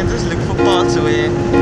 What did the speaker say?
can just look for parts where